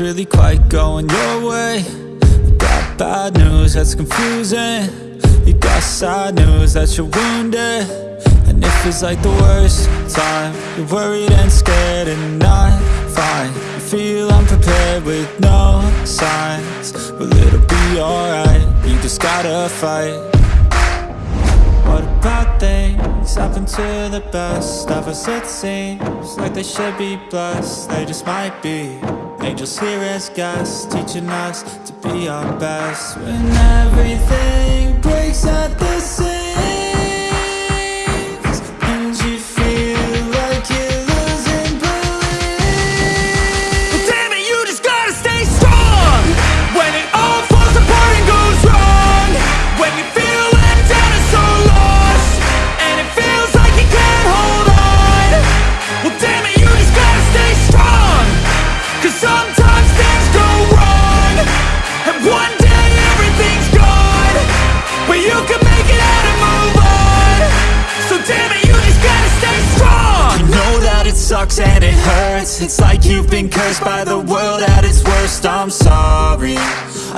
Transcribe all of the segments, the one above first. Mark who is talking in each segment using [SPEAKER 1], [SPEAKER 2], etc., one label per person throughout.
[SPEAKER 1] Really quite going your way. You got bad news that's confusing. You got sad news that you're wounded. And it feels like the worst time You're worried and scared and not fine. You feel unprepared with no signs. Well it'll be alright You just gotta fight. What about things happen to the best of us? It seems like they should be blessed. They just might be Angels here as guests Teaching us to be our best. When everything breaks at the seams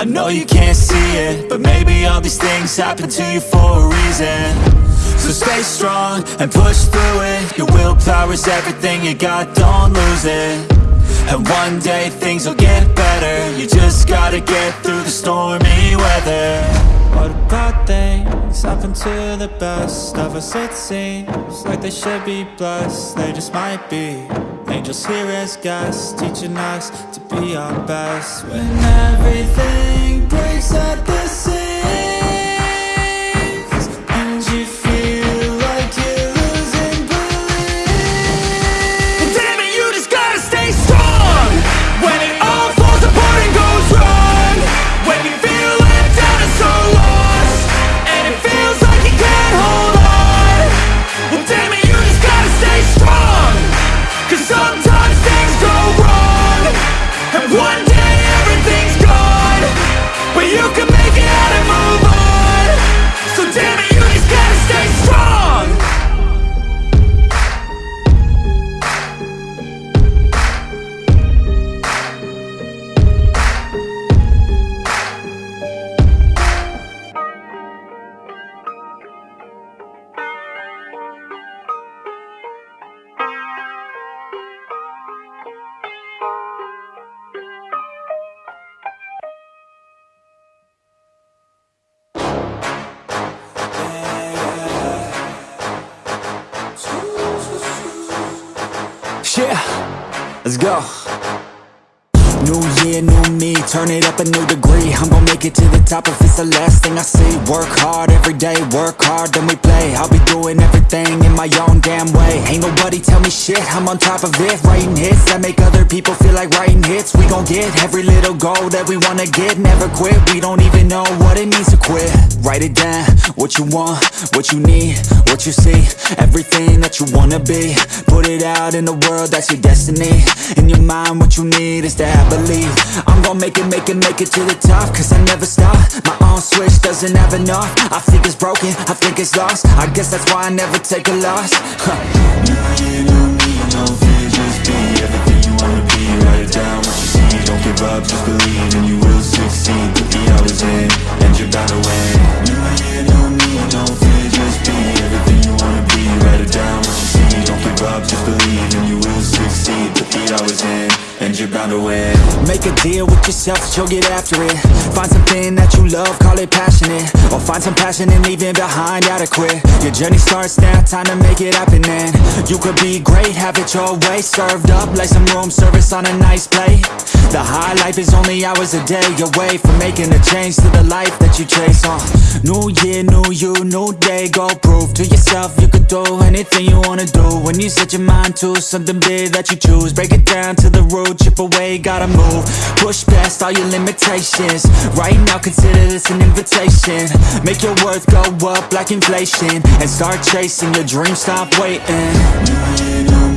[SPEAKER 1] I know you can't see it But maybe all these things happen to you for a reason. So stay strong and push through it. Your willpower is everything you got, don't lose it. And one day things will get better. You just gotta get through the stormy weather. What about things happen to the best of us? It seems Like they should be blessed, they just might be Angels here as guests, teaching us to be our best. When everything breaks at the Yeah, let's go. New year, new me, turn it up a new degree. I'm gonna make it to the top if it's the last thing I see. Work hard every day, work hard, then we play. I'll be doing everything in my own damn way. Ain't nobody tell me shit, I'm on top of it. Writing hits that make other people feel like writing hits. We gon' get every little goal that we wanna get. Never quit, we don't even know what it means to quit. Write it down, what you want, what you need, what you see. Everything that you wanna be. Put it out in the world, that's your destiny. In your mind, what you need is to have belief I'm gon' make it, make it, make it to the top Cause I never stop, my own switch doesn't have enough I think it's broken, I think it's lost I guess that's why I never take a loss huh.
[SPEAKER 2] Year, new me, no fear, just be everything you wanna be. Write it down what you see, don't give up, just believe, and you will succeed. Put the hours in, and you're bound to win. Up, just believe, and you will succeed. Put the hours in, and you're bound to win.
[SPEAKER 1] Make a deal with yourself you'll get after it. Find something that you love, call it passionate. Or find some passion in leaving behind adequate Your journey starts now, time to make it happen then. You could be great, have it your way. Served up like some room service on a nice plate. The high life is only hours a day away From making a change to the life that you chase uh, New year, new you, new day. Go prove to yourself you could do anything you wanna do. When you set your mind to something big that you choose Break it down to the root, chip away, gotta move Push past all your limitations Right now consider this an invitation Make your worth go up like inflation And start chasing your dreams, stop waiting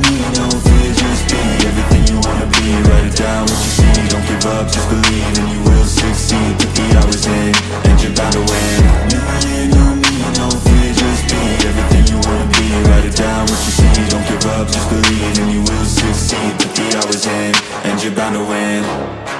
[SPEAKER 2] me, no fear, just be everything you wanna be. Write it down what you see, don't give up, just believe, and you will succeed. Put the hours in, and you're win. No fear, just be everything you wanna be. Write it down what you see, don't just believe and you will succeed. The
[SPEAKER 3] the hours end, and you're bound to win.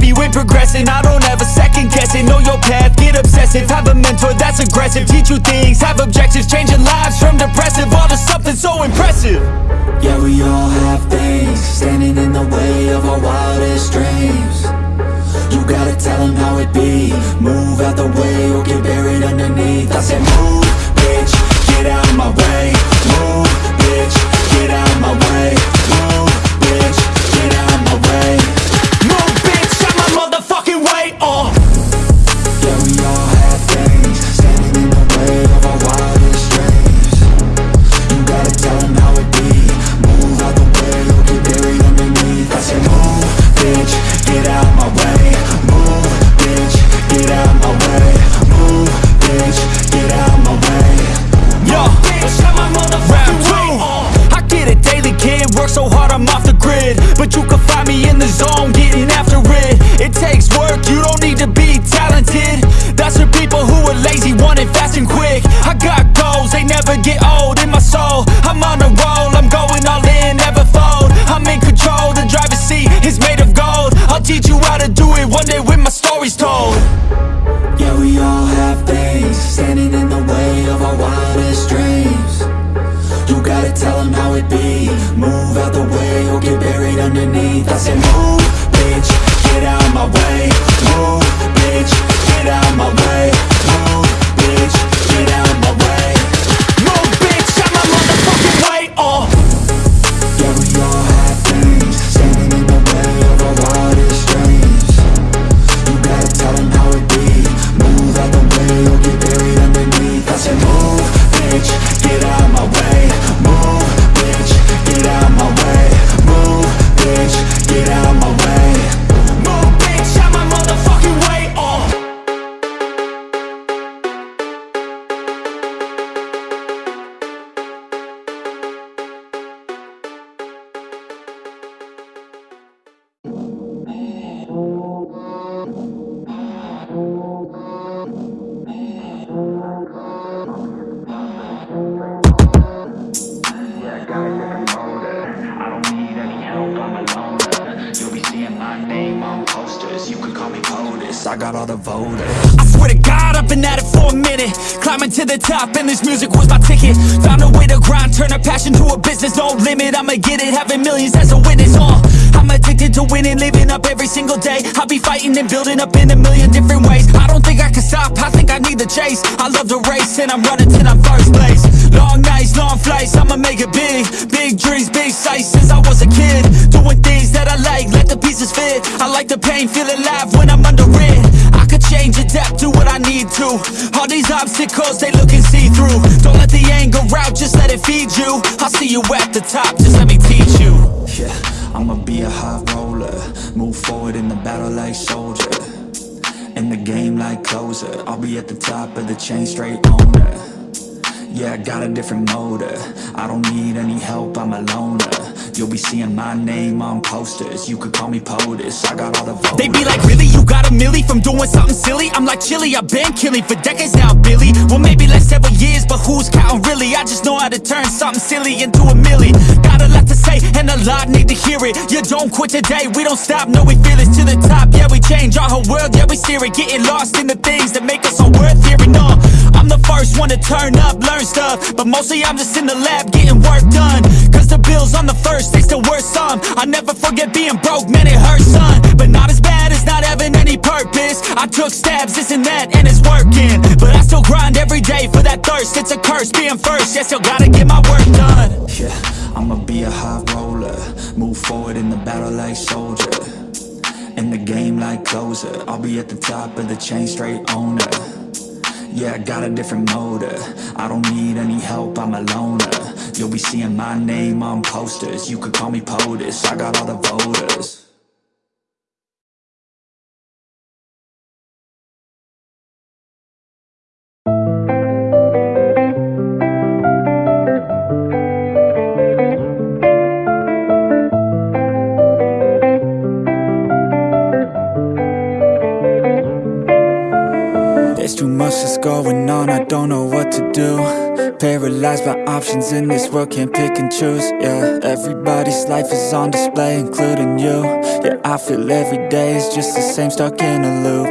[SPEAKER 3] Happy when progressing. I don't ever second guess it, know your path, get obsessive. Have a mentor that's aggressive, teach you things, have objectives. Changing lives from depressive, all to something so impressive.
[SPEAKER 1] Yeah, we all have things. Standing in the way of our wildest dreams. You gotta tell them how it be. Move out the way or get buried underneath. I said move, bitch, get out of my way. Move, bitch, get out of my way. Move, I
[SPEAKER 3] got all the
[SPEAKER 4] voters.
[SPEAKER 3] I swear to God, I've been at it for a minute. Climbing to the top and this music was my ticket. Found a way to grind, turn a passion to a business. No limit, I'ma get it, having millions as a witness. Uh, I'm addicted to winning, living up every single day. I'll be fighting and building up in a million different ways. I don't think I can stop, I think I need the chase. I love the race and I'm running till I'm first place Long nights, long flights, I'ma make it big. Big dreams, big sights since I was a kid. Doing things that I like, let the pieces fit. I like the pain, feel alive when I'm under it. I could change, adapt, do what I need to. All these obstacles, they looking see-through Don't let the anger out, just let it feed you. I'll see you at the top, just let me teach you.
[SPEAKER 1] Yeah, I'ma be a high roller. Move forward in the battle like soldier. In the game like closer. I'll be at the top of the chain straight owner Yeah, I got a different motor. I don't need any help, I'm a loner. You'll be seeing my name on posters. You could call me POTUS, I got all the voters.
[SPEAKER 3] They be like, really, you got a milli from doing something silly? I'm like, chilly, I've been killing for decades now, Billy. Well, maybe less several years, but who's counting really? I just know how to turn something silly into a milli And a lot need to hear it. You don't quit today, we don't stop, no, we feel it to the top. Yeah, we change our whole world, yeah, we steer it. Getting lost in the things that make us so worth hearing, uh I'm the first one to turn up, learn stuff. But mostly I'm just in the lab getting work done. Cause the bills on the first, they still worth some. I never forget being broke, man it hurts son. But not as bad as not having any purpose. I took stabs, this and that, and it's working. But I still grind every day for that thirst. It's a curse being first, yeah still gotta get my work done.
[SPEAKER 1] Yeah, I'ma be a high roller Move forward in the battle like soldier. In the game like closer I'll be at the top of the chain straight owner. Yeah, I got a different motor. I don't need any help, I'm a loner. You'll be seeing my name on posters You could call me POTUS, I got all the voters options in this world, can't pick and choose Yeah, everybody's life is on display, including you. Yeah, I feel every day is just the same, stuck in a loop.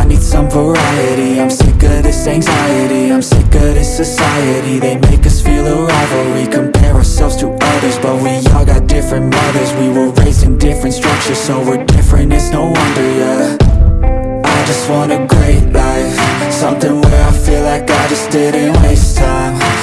[SPEAKER 1] I need some variety, I'm sick of this anxiety I'm sick of this society, they make us feel a rivalry Compare ourselves to others, but we all got different mothers. We were raised in different structures, so we're different, it's no wonder, yeah. I just want a great life Something where I feel like I just didn't waste time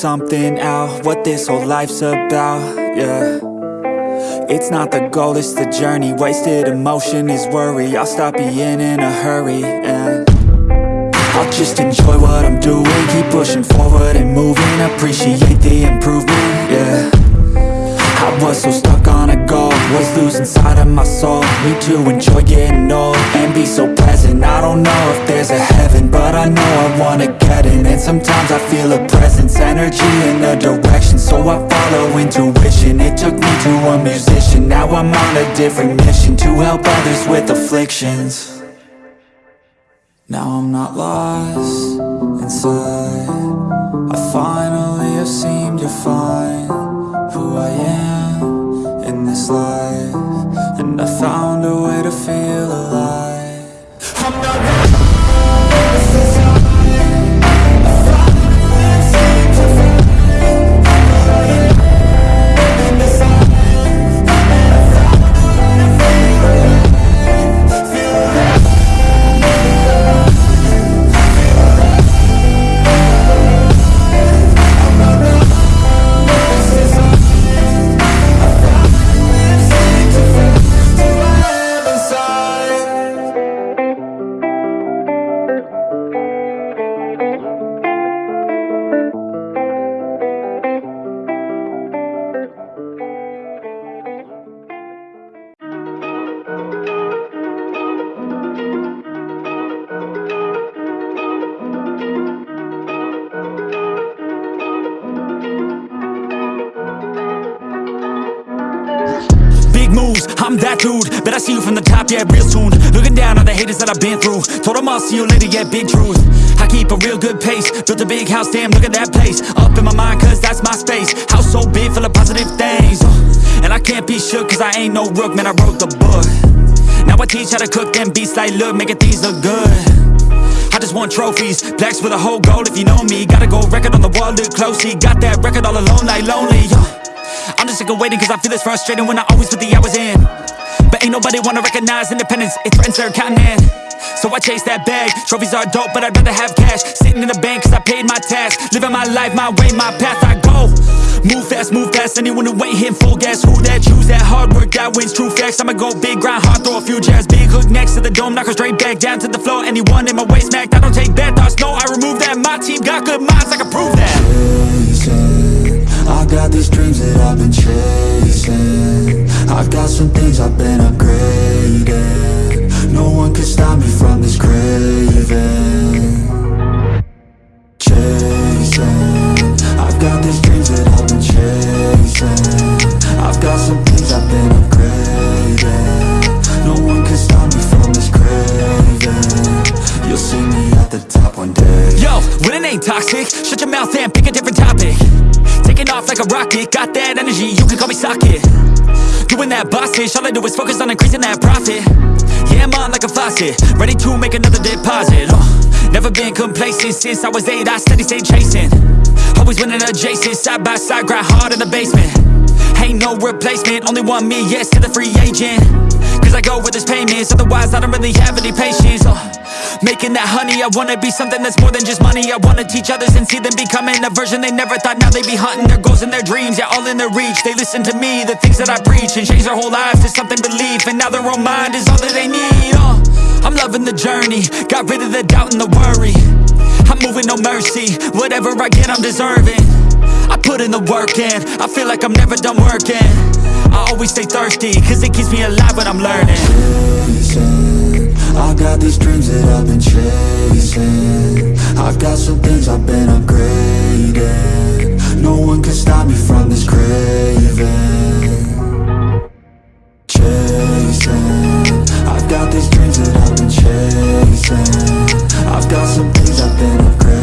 [SPEAKER 1] something out What this whole life's about, yeah. It's not the goal, it's the journey Wasted emotion is worry I'll stop being in a hurry, and I'll just enjoy what I'm doing Keep pushing forward and moving Appreciate the improvement, yeah. I was so stuck on Was losing sight of my soul. Need to enjoy getting old And be so present I don't know if there's a heaven But I know I wanna get in. And sometimes I feel a presence Energy in a direction. So I follow intuition. It took me to a musician. Now I'm on a different mission To help others with afflictions. Now I'm not lost inside. I finally have seemed to find who I am this life And I found a way to feel alive
[SPEAKER 5] see you from the top, yeah, real soon. Looking down on the haters that I've been through. Told them I'll see you later, yeah, big truth. I keep a real good pace. Built a big house, damn, look at that place. Up in my mind, cause that's my space. House so big, full of positive things. Uh, And I can't be shook, cause I ain't no rook Man, I wrote the book. Now I teach how to cook them beats like, look, making things look good. I just want trophies, plaques with a whole goal if you know me. Gotta go record on the wall, look closely. Got that record all alone like lonely. Yeah. I'm just sick of waiting cause I feel it's frustrating when I always put the hours in ain't nobody wanna recognize independence, it threatens their continent So I chase that bag, trophies are dope but I'd rather have cash. Sitting in the bank cause I paid my tax. Living my life, my way, my path, I go. Move fast, move fast, anyone who ain't hitting full gas. Who that, choose that, hard work, that wins, true facts. I'ma go big, grind hard, throw a few jabs. Big hook next to the dome, knock her straight back Down to the floor, anyone in my way smacked I don't take bad thoughts, no, I remove that. My team got good minds, I can prove that.
[SPEAKER 2] Chasing. I got these dreams that I've been chasing I've got some things I've been upgrading. No one can stop me from this craving. Chasing. I've got these dreams that I've been chasing. I've got some things I've been upgrading. No one can stop me from this craving.
[SPEAKER 1] You'll see me at the top one day. Yo, winning ain't toxic Shut your mouth and pick a different topic. Taking off like a rocket Got that energy, you can call me socket. Doing that boss ish All I do is focus on increasing that profit. Yeah, I'm on like a faucet Ready to make another deposit. Uh, Never been complacent Since I was eight, I steady stay chasing. Always winning adjacent Side by side, grind hard in the basement. Ain't no replacement, only one me, yes to the free agent. Cause I go where there's payments, otherwise I don't really have any patience. Uh, Making that honey, I wanna be something that's more than just money. I wanna teach others and see them becoming a version they never thought. Now they be hunting their goals and their dreams, yeah all in their reach. They listen to me, the things that I preach And change their whole lives to something belief. And now their own mind is all that they need uh, I'm loving the journey, got rid of the doubt and the worry. I'm moving no mercy, whatever I get I'm deserving. I put in the work in, I feel like I'm never done working. I always stay thirsty, cause it keeps me alive when I'm learning
[SPEAKER 2] I got these dreams that I've been chasing. I got some things I've been upgrading. No one can stop me from this craving. Chasing. I've got these dreams that I've been chasing. I've got some things I've been upgrading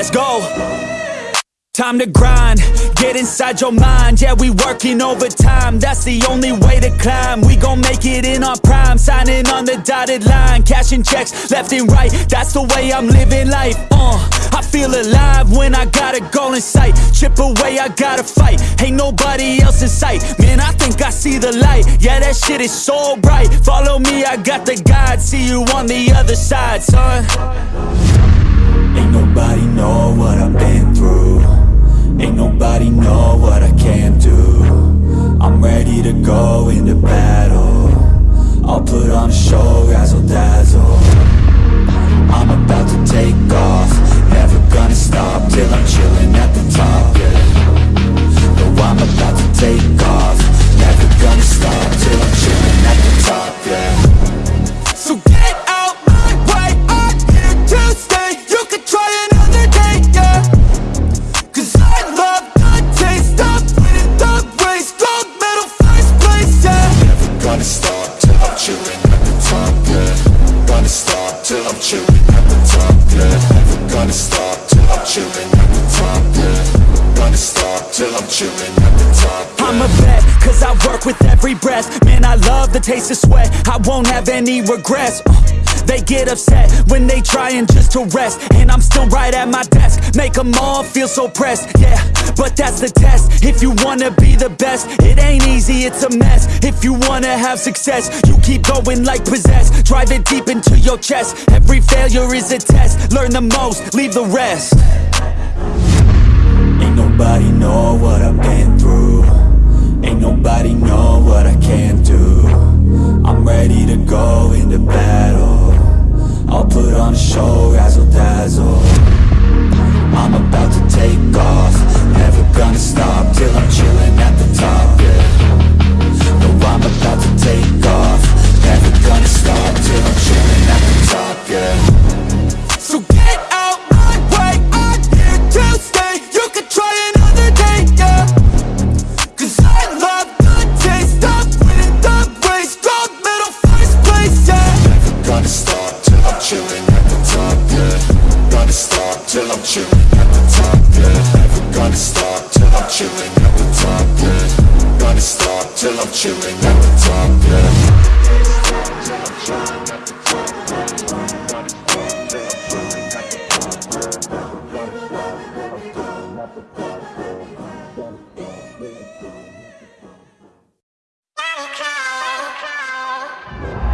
[SPEAKER 1] Let's go. Time to grind, get inside your mind. Yeah, we working overtime, that's the only way to climb. We gon' make it in our prime, signing on the dotted line Cashing checks left and right, that's the way I'm living life uh, I feel alive when I got a goal in sight. Chip away, I gotta fight, ain't nobody else in sight. Man, I think I see the light, yeah that shit is so bright. Follow me, I got the guide, see you on the other side, son
[SPEAKER 2] nobody know what I've been through. Ain't nobody know what I can do. I'm ready to go into battle. I'll put on a show, razzle dazzle. I'm about to take off. Never gonna stop till I'm chilling at the top. Yeah. No, I'm about
[SPEAKER 5] taste of
[SPEAKER 1] sweat. I won't have any regrets. Uh, They get upset when they trying just to rest. And I'm still right at my desk. Make them all feel so pressed, yeah But that's the test. If you wanna be the best It ain't easy, it's a mess. If you wanna have success You keep going like possessed. Drive it deep into your chest. Every failure is a test. Learn the most, leave the rest.
[SPEAKER 2] Ain't nobody know what I've been through Ain't nobody know what I can do. I'm ready to go into battle. I'll put on a show, razzle dazzle. I'm about to take off. Never gonna stop till I'm chilling at the top, yeah. No, I'm about to take off. Never gonna stop till I'm chilling at the top, yeah
[SPEAKER 5] I'm
[SPEAKER 2] at the top, yeah.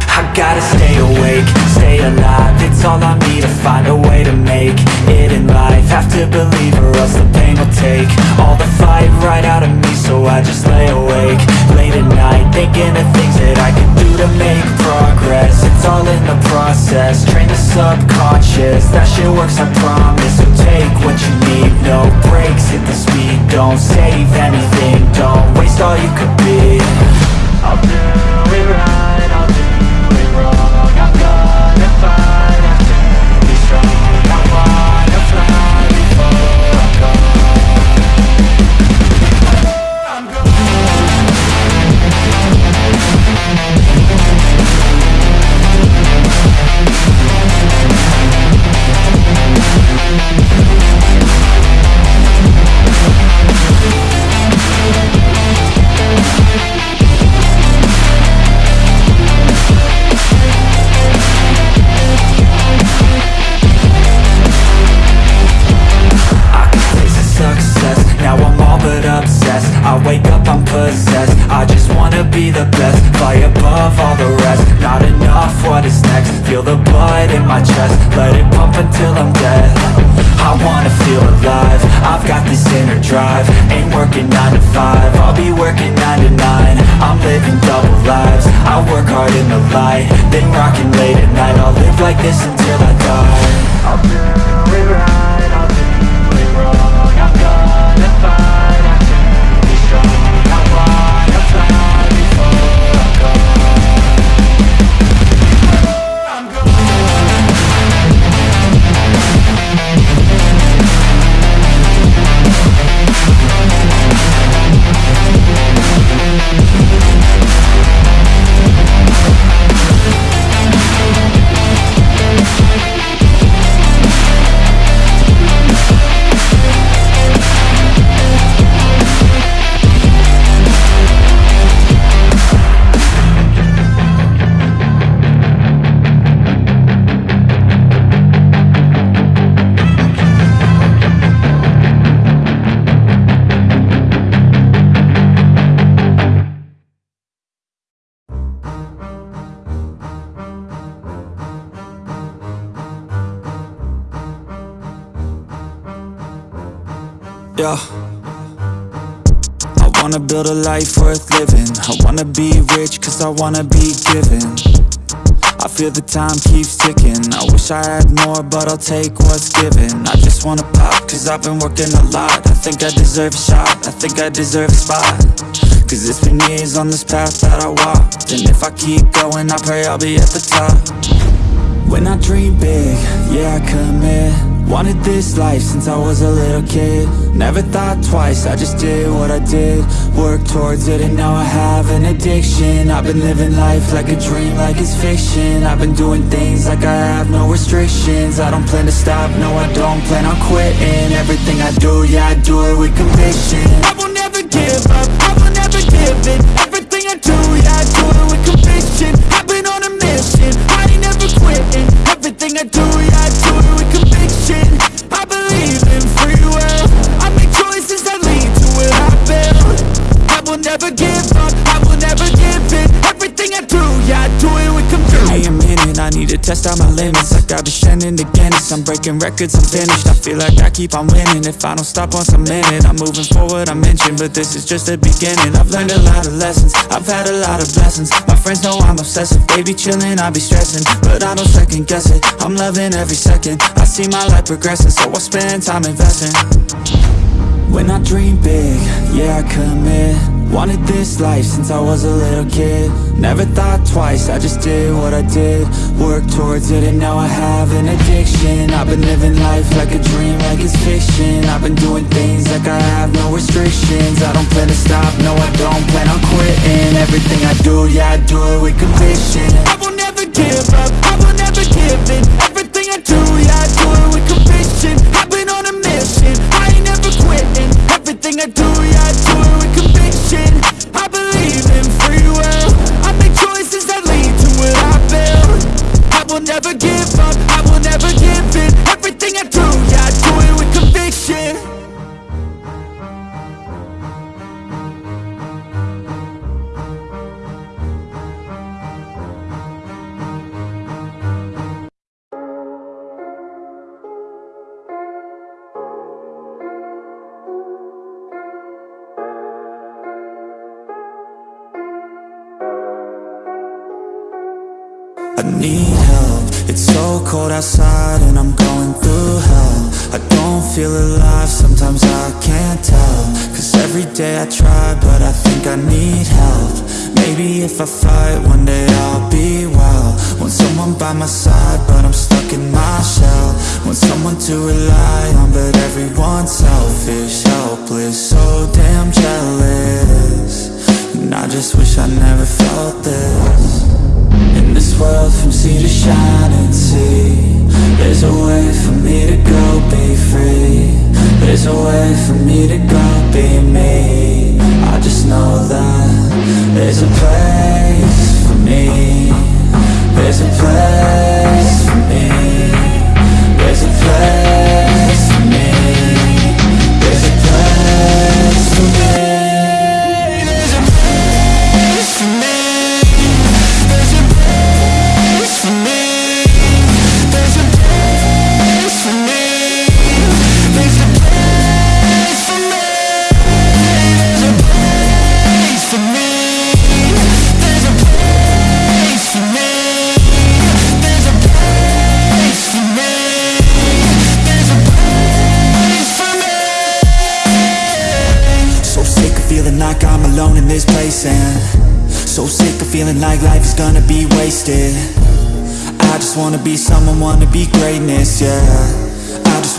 [SPEAKER 1] I gotta stay awake, stay alive all I need to find a way to make it in life. Have to believe or else the pain will take All the fight right out of me so I just lay awake Late at night thinking of things that I could do to make progress. It's all all in the process Train the subconscious, that shit works I promise. So take what you need, no breaks, hit the speed. Don't save anything, don't waste all you could be. I'll do I wanna build a life worth living. I wanna be rich cause I wanna be given. I feel the time keeps ticking. I wish I had more, but I'll take what's given. I just wanna pop cause I've been working a lot. I think I deserve a shot, I think I deserve a spot. Cause it's been years on this path that I walked. And if I keep going, I pray I'll be at the top. When I dream big, yeah I commit Wanted this life since I was a little kid. Never thought twice, I just did what I did. Worked towards it and now I have an addiction. I've been living life like a dream, like it's fiction. I've been doing things like I have no restrictions. I don't plan to stop, no I don't plan on quitting. Everything I do, yeah I do it with conviction. I will never give up, I will never give in. Everything I do, yeah I do it with conviction. I've been on a mission, I ain't never quitting. Everything I do, yeah I need to test out my limits. I've been shining the Guinness. I'm breaking records, I'm finished. I feel like I keep on winning. If I don't stop once I'm in it I'm moving forward, I'm inching. But this is just the beginning. I've learned a lot of lessons. I've had a lot of blessings. My friends know I'm obsessive. They be chilling, I be stressing. But I don't second guess it. I'm loving every second. I see my life progressing So I spend time investing. When I dream big, yeah I commit. Wanted this life since I was a little kid. Never thought twice, I just did what I did. Worked towards it and now I have an addiction. I've been living life like a dream, like it's fiction. I've been doing things like I have no restrictions. I don't plan to stop, no I don't plan on quitting. Everything I do, yeah I do it with conviction. I will never give up, I will never give in. Everything I do, yeah I do it with conviction. I've been on a mission, I ain't quitting. Everything I do I need help. It's so cold outside and I'm going through hell. I don't feel alive, sometimes I can't tell. Cause every day I try but I think I need help. Maybe if I fight one day I'll be well. Want someone by my side but I'm stuck in my shell. Want someone to rely on but everyone's selfish Helpless, so damn jealous. And I just wish I never felt this world from sea to shining sea. There's a way for me to go be free. There's a way for me to go be me. I just know that There's a place for me. There's a place for me. There's a place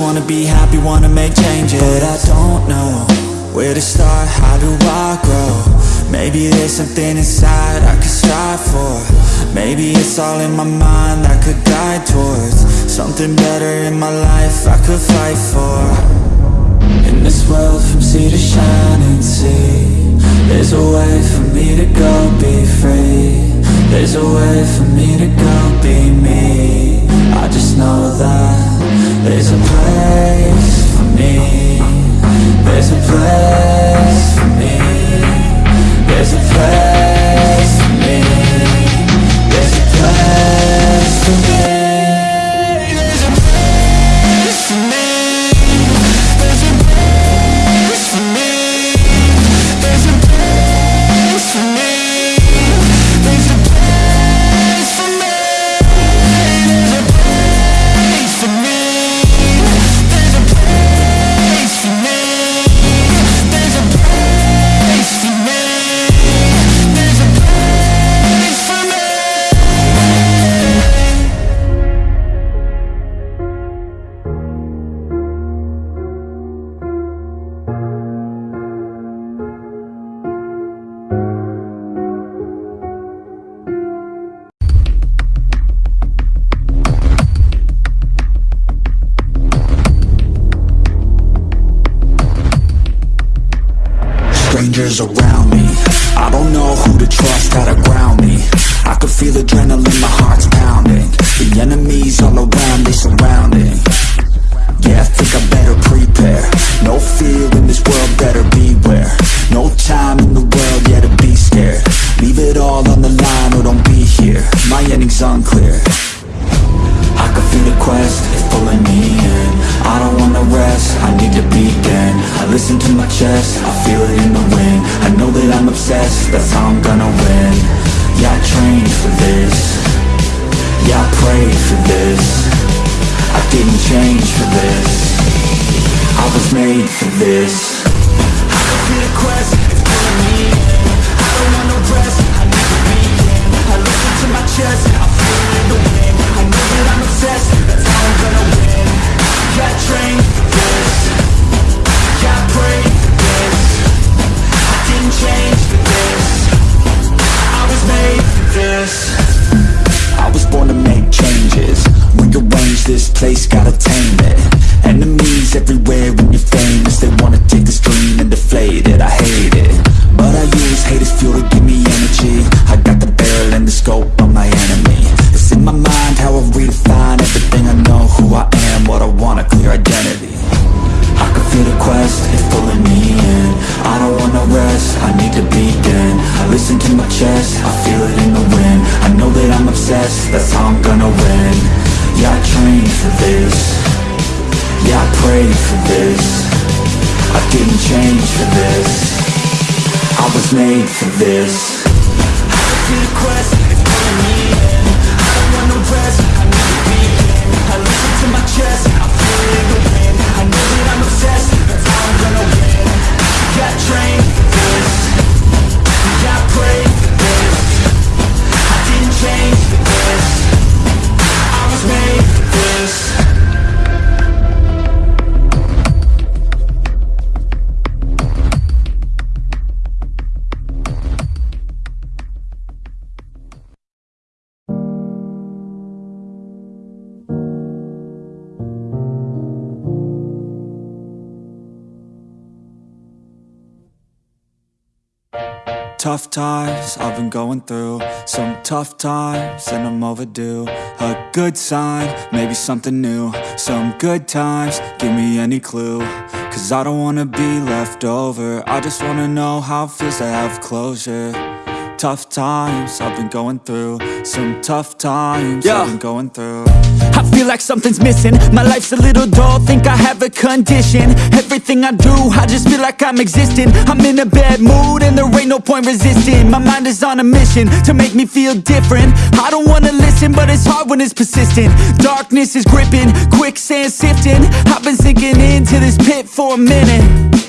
[SPEAKER 1] wanna be happy, wanna make changes. But I don't know where to start, how do I grow? Maybe there's something inside I could strive for. Maybe it's all in my mind I could guide towards Something better in my life I could fight for. In this world from sea to shining sea There's a way for me to go be free. There's a way for me to go be me. I just know that There's a place Around me. I don't know who to trust, how to ground me. I could feel adrenaline, my heart's pounding. The enemies all around, they surrounding. Yeah, I think I better prepare. No fear in this world, better beware. No time in the world, yeah, to be scared. Leave it all on the line or don't be here. My ending's unclear I can feel the quest, it's pulling me in. I don't wanna rest, I need to begin. I listen to my chest, I feel it in the wind. I know that I'm obsessed, that's how I'm gonna win. Yeah, I trained for this. Yeah, I prayed for this. I didn't change for this. I was made for this. I can feel the quest, it's pulling me in. I don't want no rest, I need to begin. I listen to my chest, I feel it in the wind I'm obsessed, that's how I'm gonna win I trained for this I for this I didn't change for this I was made for this
[SPEAKER 6] tough times I've been going through. Some tough times and I'm overdue. A good sign, maybe something new. Some good times, give me any clue. Cause I don't wanna be left over. I just wanna know how it feels to have closure Tough times I've been going through. Some tough times
[SPEAKER 1] Yeah.
[SPEAKER 6] I've been going through.
[SPEAKER 1] I feel like something's missing. My life's a little dull, think I have a condition. Everything I do, I just feel like I'm existing. I'm in a bad mood and there ain't no point resisting. My mind is on a mission to make me feel different. I don't wanna listen, but it's hard when it's persistent. Darkness is gripping, quicksand sifting. I've been sinking into this pit for a minute